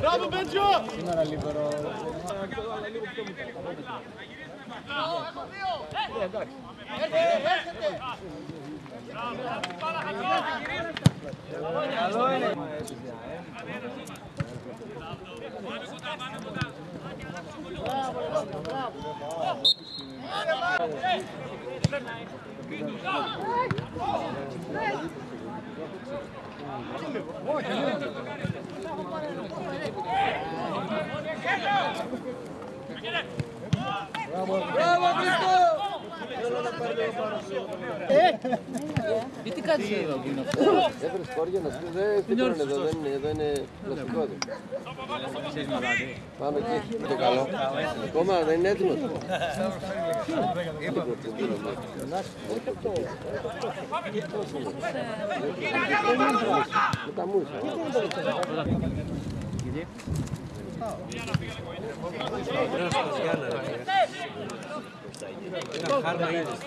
Μπράβο, Μπέντζο! Bravo, Bravo Cristão! Γιατί κάτσε εδώ που είναι αυτό; Έφερε σκόρια να σου δεν φτιάχνουν εδώ, δεν είναι, εδώ είναι πλαστικό εδώ. Πάμε εκεί, το καλό. Ακόμα δεν είναι έτοιμος. Με τα μούσα. Ήταν χάρμα είδες.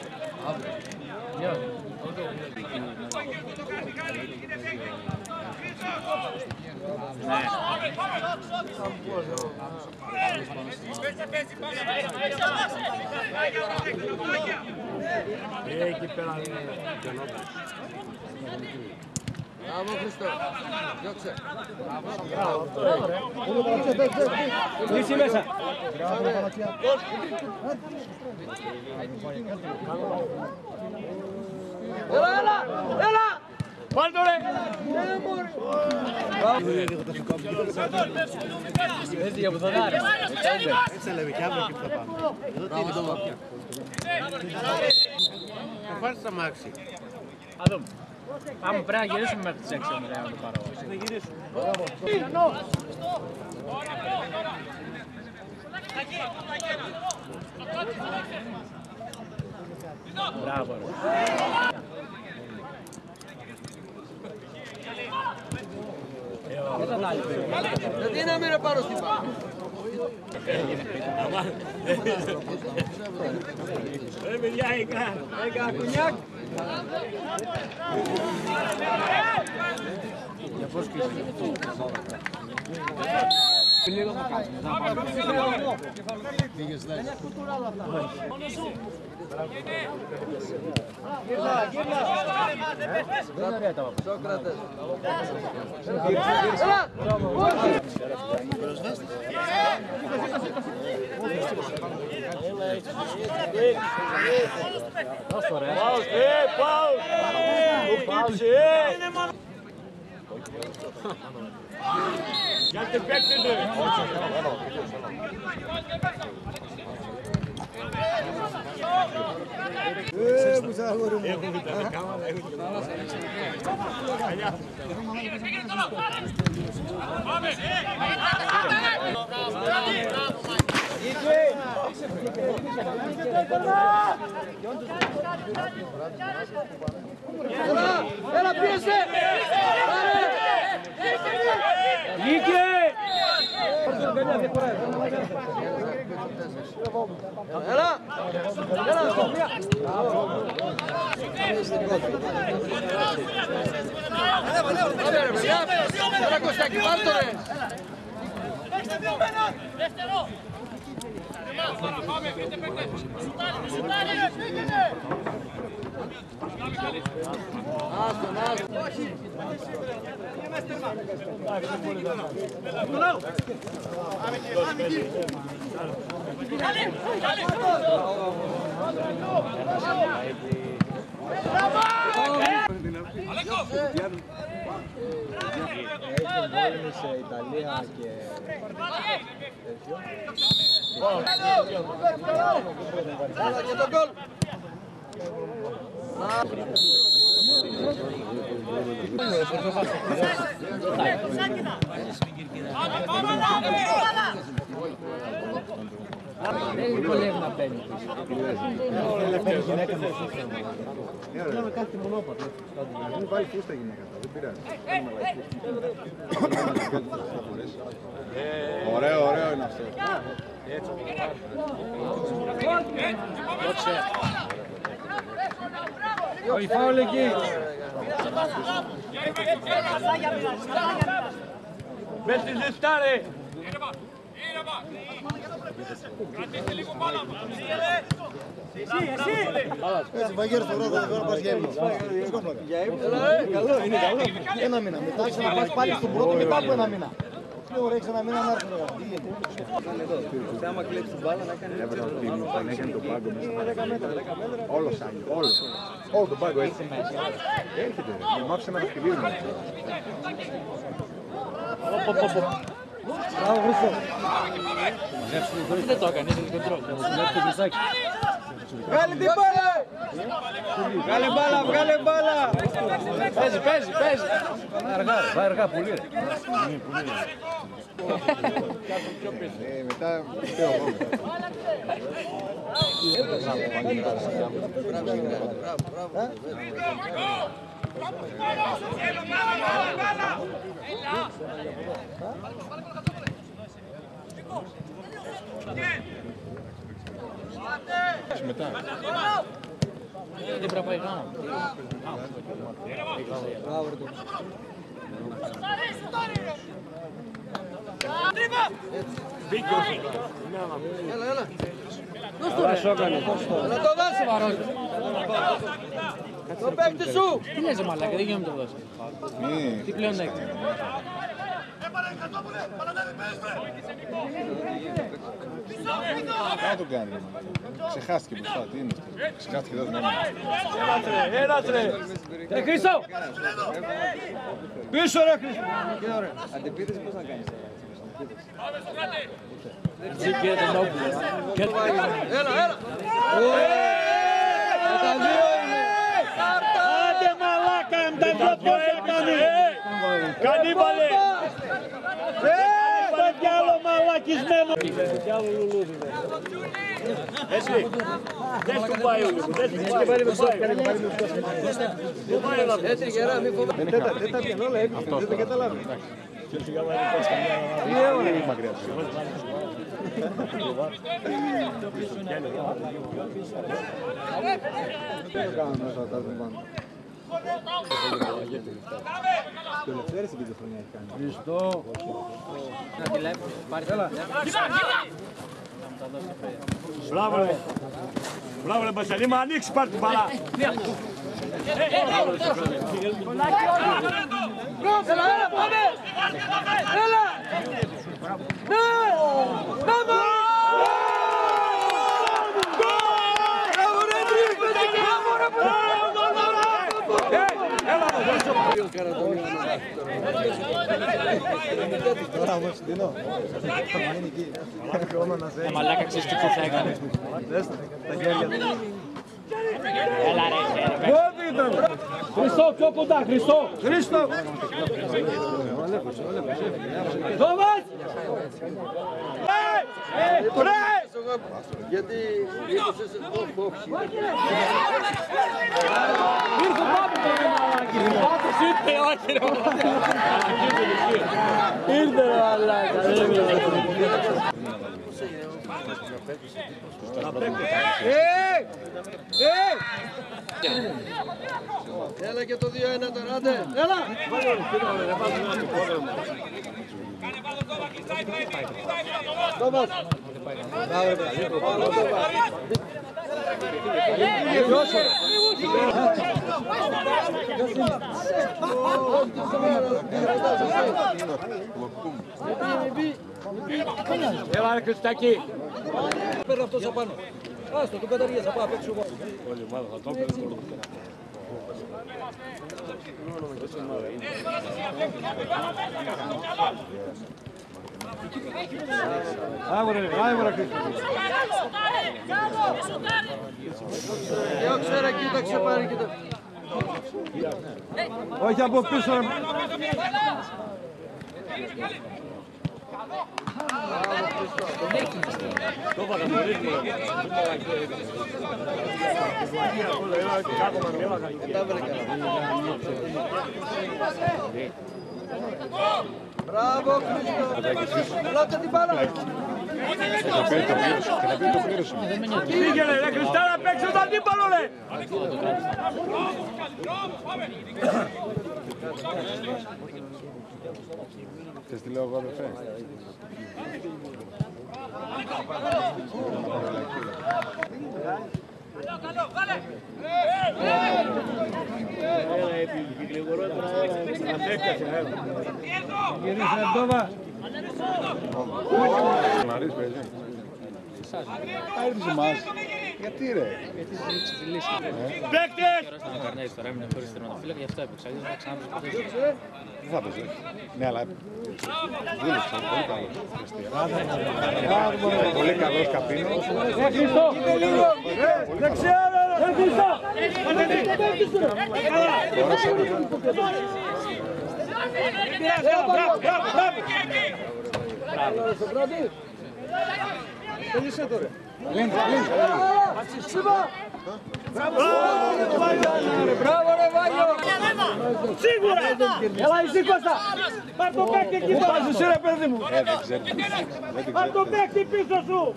Εκεί πέρα είναι Μπράβο Χριστό. Διώξε. Κλείσει μέσα. Έλα, έλα, έλα. Βάλ' το ρε! Έτσι για που θα δάρει. Έτσι λέμε και αύριο και που θα πάμε. Εδώ τι είναι στο μάτια. Θα πάρεις τα μάξι. Α δούμε. Πάμε πρέπει να γυρίσουμε μέχρι τις 6 μετά να το πάρω. Μπράβο ρε. Γιατί να μην ρε πάρω στην πάρα. Ρε παιδιά, έκα, έκα κουνιάκ. Δεν είναι ωραία τα βάπα. Σόκρατες. Δώσ' το ρε. Πάω, ε, πάω. Πάω, ε. Γιατί παίκτετε. Έλα, έλα πίεσε. Βγήκε. Έλα, έλα, Σοφία. Πάμε ρε παιδιά. Έλα Κωστάκη, πάρ' το ρε. Dale, dale, dale. Άστον. Έχει πόλεμη σε Ιταλία και Έλα και τον γκολ. Δεν βολεύει να μπαίνει. Παίρνει γυναίκα με Λέμε κάτι μονόπατο. Μην βάλει φούστα γυναίκα, δεν πειράζει. Ωραίο, ωραίο είναι αυτό. Όχι φάουλ εκεί. Με τη ζεστάρε. Έτσι, μαγείρες το βράδυ, δεν μπορεί να πας για ύπνο. Για ύπνο, καλό, είναι καλό. Ένα μήνα, μετά έχεις να πας πάλι στον πρώτο μετά από ένα μήνα. Τι ωραία, έχεις ένα μήνα να έρθουν. ρε, τι γίνεται. Άμα κλέψει την μπάλα να κάνει Έβαλα τον τίμιο, τον έκανε τον πάγκο μέσα. Όλο σαν, όλο. Όλο τον πάγκο έτσι. Έρχεται, μου άφησε ένα σκυλί μου. Μπράβο, Χρήστο. Δεν το έκανε, είναι κοντρόλ. Βλέπει το κλεισάκι. Βγάλε την μπάλα! Βγάλε μπάλα, βγάλε μπάλα! Παίζει, παίζει, παίζει. Αργά, ρε, πάει αργά, πολύ ρε. Ε, μετά φταίω εγώ. Μετά. Δεν πρέπει να πάει γάμα. Να το δώσει. Το παίκτη σου; Τι λες ρε μαλάκα, δεν γίνεται να το δώσει. Μη. Τι πλέον έχει. Κάτω τον κάνει. ρε μαλάκα. Ξεχάστηκε μπροστά, τι είναι αυτό. Ξεχάστηκε εδώ δυνάμει. Ένας ρε. Ρε Χρήστο! Πίσω ρε Χρήστο! Τσι και τον Νόπουλο. Και το Έλα, έλα. Τα δύο είναι. Άντε μαλάκα, με τα δυο πόδια κάνεις. Κανίβαλε. Το κι άλλο μαλακισμένο. Έτσι. Δεν του πάει ο Λούκου. Δεν του πάει. Δεν του πάει. Δεν πάει να Έτσι γερά, μη φοβάσαι. Τέτα, τέτα πιαν όλα έτσι, δεν το καταλάβει. Δεν το κάνω μέσα τα πάνω. Το Ελευθέρης εκείνη τη χρονιά έχει κάνει. Χριστό. Να τηλέφωνο, πάρει τηλέφωνο. Μπράβο ρε. Μπράβο ρε Μπασαλή, μα ανοίξει πάρ' την μπαλά. Έλα, έλα, πάμε. Έλα. Ναι. Πάμε. Μπράβο, ρε, τρίπετε. Μπράβο, ρε, Τώρα όμως, Δίνο, θα μείνει εκεί. Ακόμα να σε Ε, Μαλάκα ξέρεις τι που θα έκανε. Δες τα χέρια του. Έλα ρε. Χριστό, πιο κοντά, Χριστό. Χριστό. Δόμας. Γιατί ήρθες όχι. Ήρθε πάμε το ρε μαλάκι. Πάτος ήρθε, όχι ρε μαλάκι. Ήρθε ρε μαλάκα. Ε! Ε! Έλα και το 2-1 τώρα, άντε. Έλα. Τόμας. Μπράβο, ρε παιδί. Έλα ρε Χριστάκη. Παίρνω αυτός απάνω. Άστο, τον καταργίας, θα πάω απ' έξω εγώ. Άγορε, άγορε Χρήστο. Διώξε ρε, κοίταξε πάρε, κοίτα. Όχι από πίσω, ρε. Μπράβο, Χρήστο. Πλάτε την μπάλα. Θα πει το πλήρωσε. Και θα πει το πλήρωσε. Πήγαινε ρε Χριστά να παίξει τον αντίπαλο ρε. Θες τι λέω εγώ αδερφέ; Να ρίξει παιδί. Θα έρθεις εμάς. Γιατί ρε. Παίκτες. Ήταν ο Καρνέης τώρα, έμεινε χωρίς τερματοφύλακα, γι' αυτό έπαιξε. Αλλιώς θα ξανά τους ποτέ. Δεν θα παίζει. Ναι, αλλά δούλεψε. Πολύ καλός. Πολύ καλός καπίνος. Δεξιά ρε ρε Χριστό. Μπράβο, μπράβο, μπράβο. Μπράβο ρε Βάγιο! Σίγουρα. Έλα εσύ Κώστα. Πάρ' το παίκτη εκεί πέρα. Πάζεις ρε παιδί μου. Ε, δεν ξέρει. Δεν την Πάρ' το ξέρει. παίκτη πίσω σου.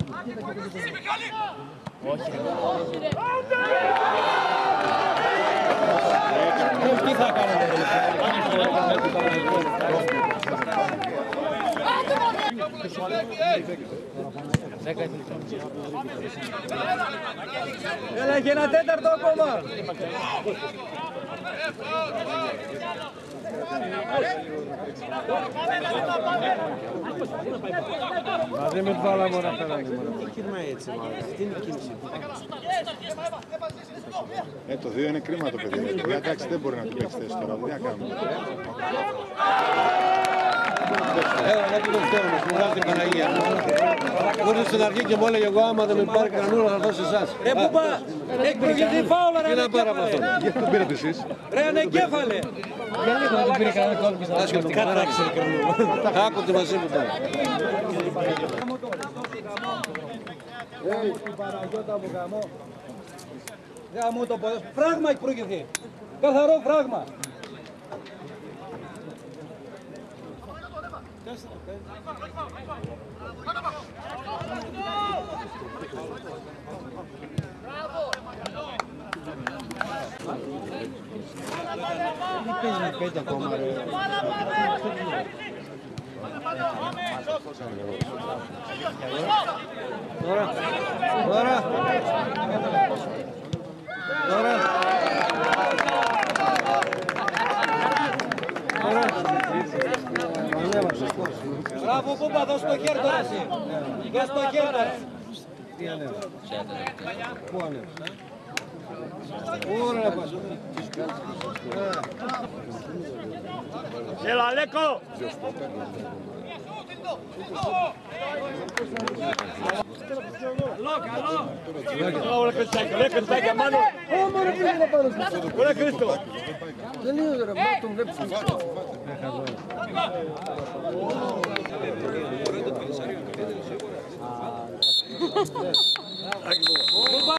Τι θα κάνετε Έλα και ένα τέταρτο ακόμα. Μαζί με την μπάλα μου να φέρανε. Ε, το 2 είναι κρίμα το παιδί. ρε. Εντάξει, δεν μπορεί να του παίξεις θέση τώρα. Τι να κάνουμε; Έλα, να του το φταίω, μου βγάζει την Παναγία. Μπορείς στην αρχή και μου έλεγε εγώ άμα δεν με πάρει κανένα θα δώσω εσάς. Ε, πού πά, έχει προηγηθεί φάουλα ρε. Τι να πάρω από αυτό. Γιατί τον πήρατε εσείς. Ρε ανεγκέφαλε. Γιατί δεν πήρε κανένα κόλπο πίσω. Άσχετη, κατάξει ρε κανένα. Άκου τη μαζί μου τώρα. Την Παναγιώτα μου γαμώ. Γαμώ το ποδόσφαιρο. Φράγμα έχει προηγηθεί. Καθαρό φράγμα. Τώρα. Τώρα. Τώρα. Μπράβο, Κούμπα, δώσ' το χέρι τώρα εσύ. Δώσ' το χέρι τώρα. Τι ανέβασε; Πού ανέβασε; Πού ρε πας. Έλα Λέκο. Καλό, ρε Χριστάκια, ρε Χριστάκια, μάνο. Ωραία Χρήστο. Δεν είναι ρε, μα აქ მოვა